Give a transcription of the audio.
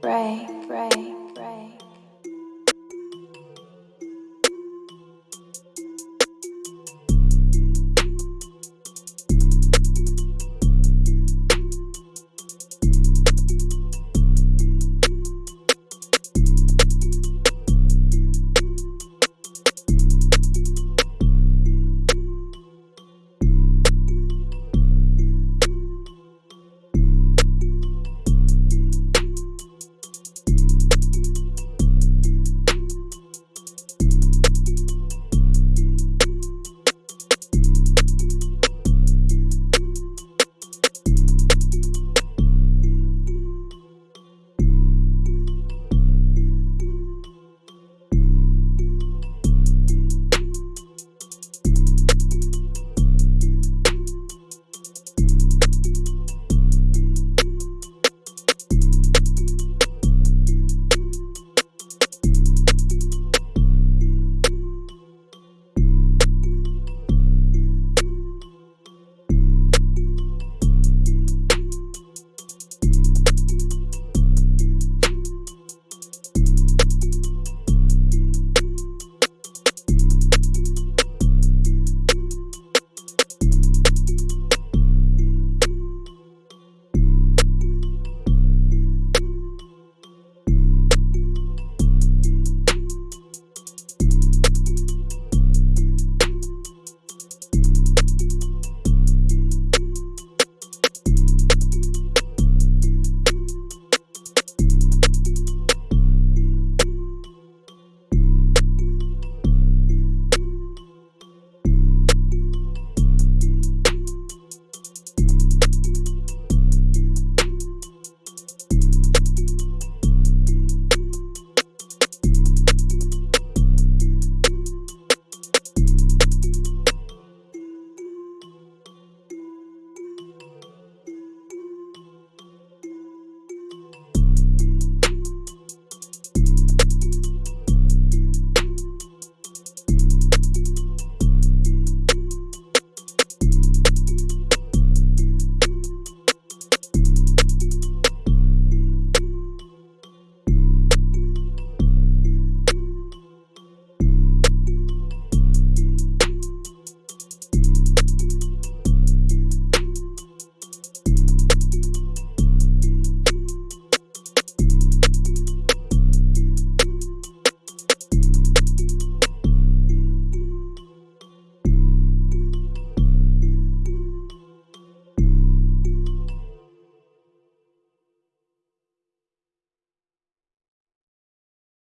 break, break.